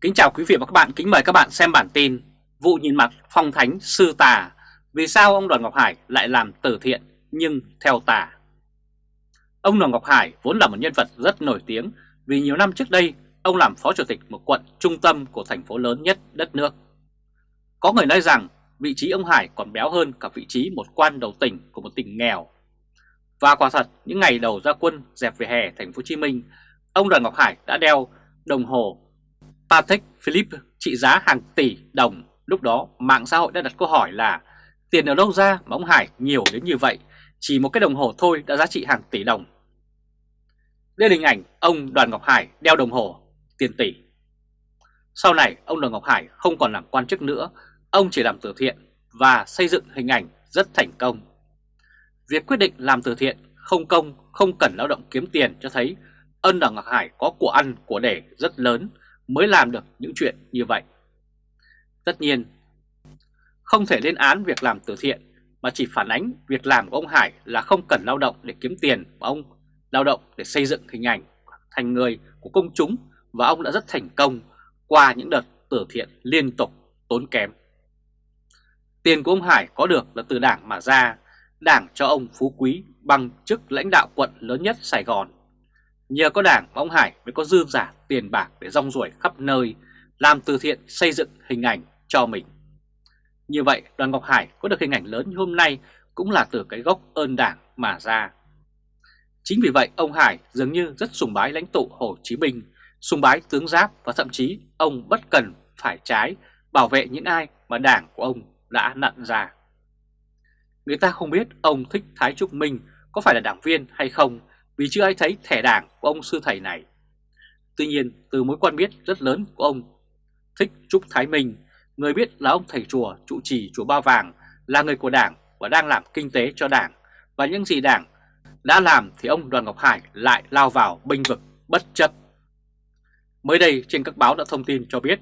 Kính chào quý vị và các bạn, kính mời các bạn xem bản tin Vụ nhìn mặt phong thánh sư tà. Vì sao ông Đoàn Ngọc Hải lại làm từ thiện nhưng theo tà? Ông Đoàn Ngọc Hải vốn là một nhân vật rất nổi tiếng Vì nhiều năm trước đây ông làm phó chủ tịch một quận trung tâm của thành phố lớn nhất đất nước. Có người nói rằng vị trí ông Hải còn béo hơn cả vị trí một quan đầu tỉnh của một tỉnh nghèo. Và quả thật những ngày đầu ra quân dẹp về hè thành phố Hồ Chí Minh Ông Đoàn Ngọc Hải đã đeo đồng hồ Patek Philippe trị giá hàng tỷ đồng. Lúc đó mạng xã hội đã đặt câu hỏi là tiền ở đâu ra mà ông Hải nhiều đến như vậy, chỉ một cái đồng hồ thôi đã giá trị hàng tỷ đồng. Đây là hình ảnh ông Đoàn Ngọc Hải đeo đồng hồ tiền tỷ. Sau này ông Đoàn Ngọc Hải không còn làm quan chức nữa, ông chỉ làm từ thiện và xây dựng hình ảnh rất thành công. Việc quyết định làm từ thiện không công, không cần lao động kiếm tiền cho thấy ân Đoàn Ngọc Hải có của ăn của để rất lớn mới làm được những chuyện như vậy. Tất nhiên, không thể lên án việc làm từ thiện mà chỉ phản ánh việc làm của ông Hải là không cần lao động để kiếm tiền mà ông lao động để xây dựng hình ảnh thành người của công chúng và ông đã rất thành công qua những đợt từ thiện liên tục tốn kém. Tiền của ông Hải có được là từ đảng mà ra, đảng cho ông Phú Quý bằng chức lãnh đạo quận lớn nhất Sài Gòn Nhờ có đảng ông Hải mới có dư giả tiền bạc để rong ruổi khắp nơi, làm từ thiện xây dựng hình ảnh cho mình. Như vậy đoàn Ngọc Hải có được hình ảnh lớn như hôm nay cũng là từ cái gốc ơn đảng mà ra. Chính vì vậy ông Hải dường như rất sùng bái lãnh tụ Hồ Chí Minh, sùng bái tướng Giáp và thậm chí ông bất cần phải trái bảo vệ những ai mà đảng của ông đã nặn ra. Người ta không biết ông thích Thái Trúc Minh có phải là đảng viên hay không vì chưa ai thấy thẻ đảng của ông sư thầy này. Tuy nhiên, từ mối quan biết rất lớn của ông Thích Trúc Thái Minh, người biết là ông thầy chùa trụ trì chùa Ba Vàng là người của đảng và đang làm kinh tế cho đảng, và những gì đảng đã làm thì ông Đoàn Ngọc Hải lại lao vào binh vực bất chấp. Mới đây trên các báo đã thông tin cho biết,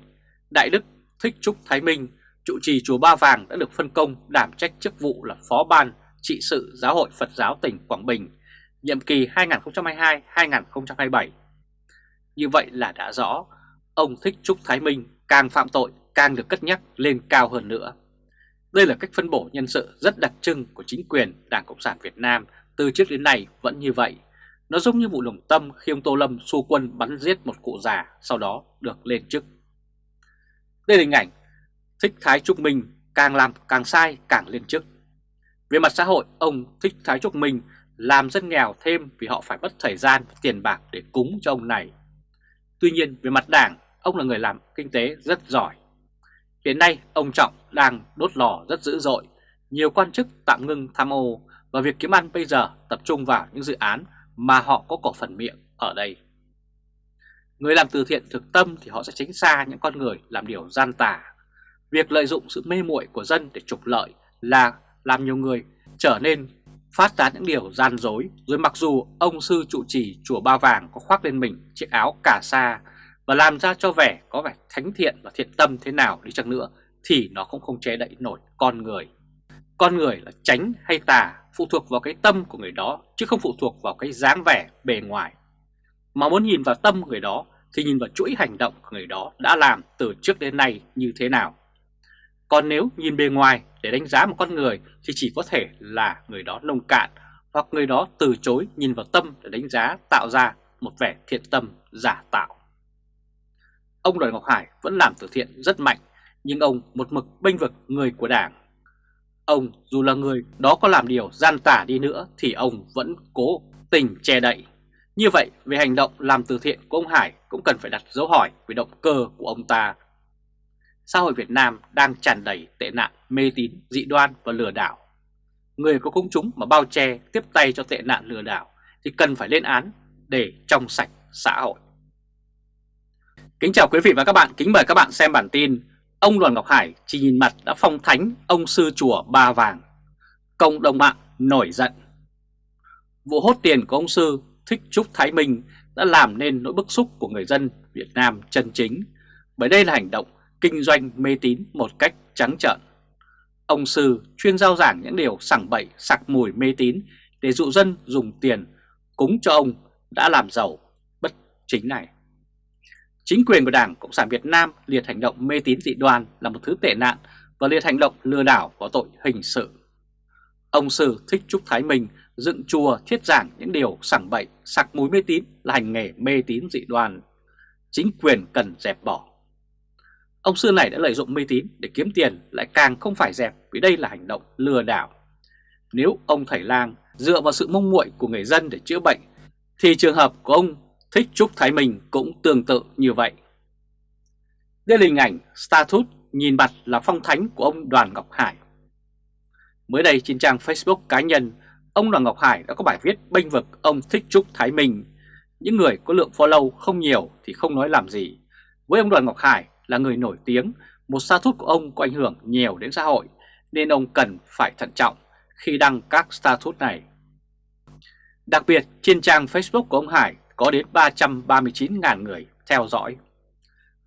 Đại Đức Thích Trúc Thái Minh, trụ trì chùa Ba Vàng đã được phân công đảm trách chức vụ là Phó Ban trị sự Giáo hội Phật giáo tỉnh Quảng Bình nhiệm kỳ 2022-2027. Như vậy là đã rõ, ông Thích Trúc Thái Minh càng phạm tội càng được cất nhắc lên cao hơn nữa. Đây là cách phân bổ nhân sự rất đặc trưng của chính quyền Đảng Cộng sản Việt Nam từ trước đến nay vẫn như vậy. Nó giống như vụ lồng tâm khi ông Tô Lâm xu quân bắn giết một cụ già sau đó được lên chức. Đây là hình ảnh Thích Thái Trúc Minh càng làm càng sai càng lên chức. Về mặt xã hội, ông Thích Thái Trúc Minh làm dân nghèo thêm vì họ phải mất thời gian và tiền bạc để cúng cho ông này. Tuy nhiên về mặt đảng, ông là người làm kinh tế rất giỏi. Hiện nay ông Trọng đang đốt lò rất dữ dội, nhiều quan chức tạm ngưng tham ô và việc kiếm ăn bây giờ tập trung vào những dự án mà họ có cổ phần miệng ở đây. Người làm từ thiện thực tâm thì họ sẽ tránh xa những con người làm điều gian tà. Việc lợi dụng sự mê muội của dân để trục lợi là làm nhiều người trở nên phát tán những điều gian dối, rồi mặc dù ông sư trụ trì chùa Ba Vàng có khoác lên mình chiếc áo cà sa và làm ra cho vẻ có vẻ thánh thiện và thiện tâm thế nào đi chăng nữa thì nó cũng không che đậy nổi con người. Con người là tránh hay tà phụ thuộc vào cái tâm của người đó chứ không phụ thuộc vào cái dáng vẻ bề ngoài. Mà muốn nhìn vào tâm người đó thì nhìn vào chuỗi hành động của người đó đã làm từ trước đến nay như thế nào. Còn nếu nhìn bề ngoài để đánh giá một con người thì chỉ có thể là người đó nông cạn hoặc người đó từ chối nhìn vào tâm để đánh giá tạo ra một vẻ thiện tâm giả tạo. Ông Đoàn Ngọc Hải vẫn làm từ thiện rất mạnh, nhưng ông một mực bênh vực người của đảng. Ông dù là người đó có làm điều gian tả đi nữa thì ông vẫn cố tình che đậy. Như vậy, về hành động làm từ thiện của ông Hải cũng cần phải đặt dấu hỏi về động cơ của ông ta xã hội Việt Nam đang tràn đầy tệ nạn mê tín, dị đoan và lừa đảo. Người có công chúng mà bao che tiếp tay cho tệ nạn lừa đảo thì cần phải lên án để trong sạch xã hội. Kính chào quý vị và các bạn, kính mời các bạn xem bản tin Ông Đoàn Ngọc Hải chỉ nhìn mặt đã phong thánh ông sư chùa Ba Vàng. Cộng đồng mạng nổi giận. Vụ hốt tiền của ông sư Thích Trúc Thái Minh đã làm nên nỗi bức xúc của người dân Việt Nam chân chính bởi đây là hành động kinh doanh mê tín một cách trắng trợn. Ông Sư chuyên giao giảng những điều sảng bậy sặc mùi mê tín để dụ dân dùng tiền cúng cho ông đã làm giàu bất chính này. Chính quyền của Đảng Cộng sản Việt Nam liệt hành động mê tín dị đoan là một thứ tệ nạn và liệt hành động lừa đảo có tội hình sự. Ông Sư Thích Trúc Thái Minh dựng chùa thiết giảng những điều sảng bậy, sặc mùi mê tín là hành nghề mê tín dị đoan. Chính quyền cần dẹp bỏ. Ông Sư này đã lợi dụng mê tín để kiếm tiền lại càng không phải dẹp vì đây là hành động lừa đảo. Nếu ông Thầy Lang dựa vào sự mong muội của người dân để chữa bệnh thì trường hợp của ông Thích Trúc Thái Minh cũng tương tự như vậy. Đây là hình ảnh status nhìn mặt là phong thánh của ông Đoàn Ngọc Hải. Mới đây trên trang Facebook cá nhân, ông Đoàn Ngọc Hải đã có bài viết bênh vực ông Thích Trúc Thái Minh. Những người có lượng follow không nhiều thì không nói làm gì. Với ông Đoàn Ngọc Hải là người nổi tiếng, một status của ông có ảnh hưởng nhiều đến xã hội, nên ông cần phải thận trọng khi đăng các status này. Đặc biệt trên trang Facebook của ông Hải có đến 339.000 người theo dõi.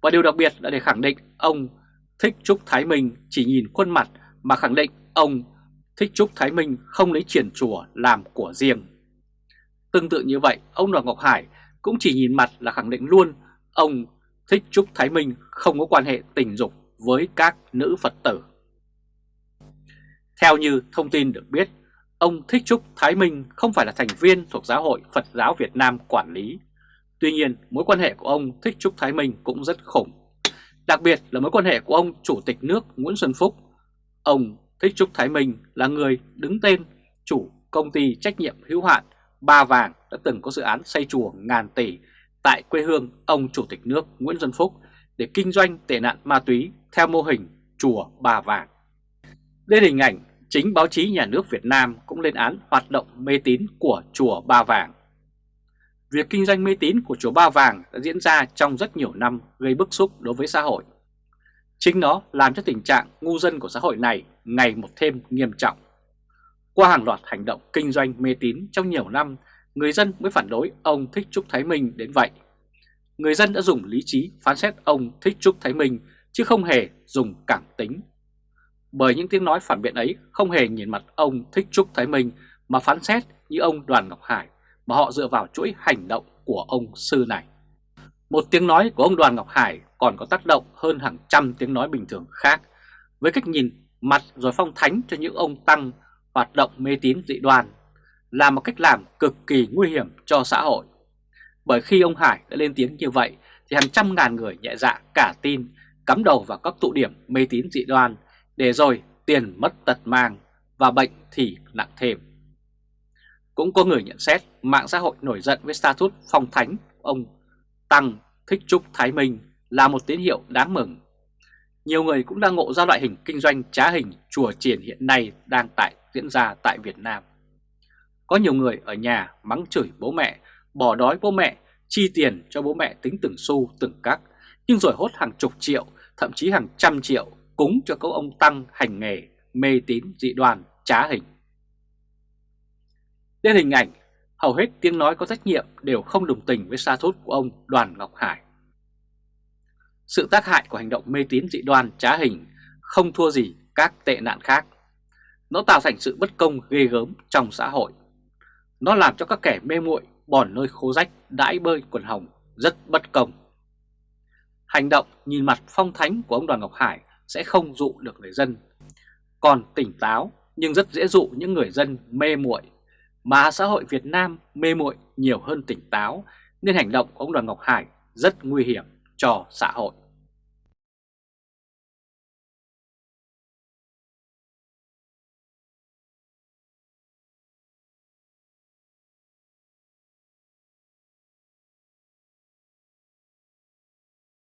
Và điều đặc biệt là để khẳng định ông Thích Trúc Thái Minh chỉ nhìn khuôn mặt mà khẳng định ông Thích Trúc Thái Minh không lấy triển chùa làm của riêng. Tương tự như vậy, ông Đoàn Ngọc Hải cũng chỉ nhìn mặt là khẳng định luôn ông Thích Trúc Thái Minh không có quan hệ tình dục với các nữ Phật tử. Theo như thông tin được biết, ông Thích Trúc Thái Minh không phải là thành viên thuộc Giáo hội Phật giáo Việt Nam quản lý. Tuy nhiên, mối quan hệ của ông Thích Trúc Thái Minh cũng rất khủng. Đặc biệt là mối quan hệ của ông Chủ tịch nước Nguyễn Xuân Phúc. Ông Thích Trúc Thái Minh là người đứng tên chủ công ty trách nhiệm hữu hạn Ba Vàng đã từng có dự án xây chùa ngàn tỷ tại quê hương ông Chủ tịch nước Nguyễn Xuân Phúc để kinh doanh tệ nạn ma túy theo mô hình chùa Ba Vàng. Đây hình ảnh chính báo chí nhà nước Việt Nam cũng lên án hoạt động mê tín của chùa Ba Vàng. Việc kinh doanh mê tín của chùa Ba Vàng đã diễn ra trong rất nhiều năm gây bức xúc đối với xã hội. Chính nó làm cho tình trạng ngu dân của xã hội này ngày một thêm nghiêm trọng. Qua hàng loạt hành động kinh doanh mê tín trong nhiều năm, người dân mới phản đối ông Thích Trúc Thái Minh đến vậy. Người dân đã dùng lý trí phán xét ông Thích Trúc Thái Minh, chứ không hề dùng cảm tính. Bởi những tiếng nói phản biện ấy không hề nhìn mặt ông Thích Trúc Thái Minh mà phán xét như ông Đoàn Ngọc Hải, mà họ dựa vào chuỗi hành động của ông sư này. Một tiếng nói của ông Đoàn Ngọc Hải còn có tác động hơn hàng trăm tiếng nói bình thường khác, với cách nhìn mặt rồi phong thánh cho những ông tăng hoạt động mê tín dị đoan là một cách làm cực kỳ nguy hiểm cho xã hội. Bởi khi ông Hải đã lên tiếng như vậy, thì hàng trăm ngàn người nhẹ dạ cả tin, cắm đầu vào các tụ điểm mê tín dị đoan, để rồi tiền mất tật mang và bệnh thì nặng thêm. Cũng có người nhận xét mạng xã hội nổi giận với status phong thánh ông Tăng Thích Trúc Thái Minh là một tín hiệu đáng mừng. Nhiều người cũng đang ngộ ra loại hình kinh doanh trá hình chùa triển hiện nay đang tại diễn ra tại Việt Nam. Có nhiều người ở nhà mắng chửi bố mẹ, bỏ đói bố mẹ, chi tiền cho bố mẹ tính từng xu từng cắc, nhưng rồi hốt hàng chục triệu, thậm chí hàng trăm triệu cúng cho các ông Tăng hành nghề mê tín dị đoan trá hình. Đến hình ảnh, hầu hết tiếng nói có trách nhiệm đều không đồng tình với sa thốt của ông Đoàn Ngọc Hải. Sự tác hại của hành động mê tín dị đoan trá hình không thua gì các tệ nạn khác. Nó tạo thành sự bất công ghê gớm trong xã hội. Nó làm cho các kẻ mê muội bòn nơi khô rách, đãi bơi quần hồng, rất bất công. Hành động nhìn mặt phong thánh của ông Đoàn Ngọc Hải sẽ không dụ được người dân. Còn tỉnh táo, nhưng rất dễ dụ những người dân mê muội mà xã hội Việt Nam mê muội nhiều hơn tỉnh táo, nên hành động của ông Đoàn Ngọc Hải rất nguy hiểm cho xã hội.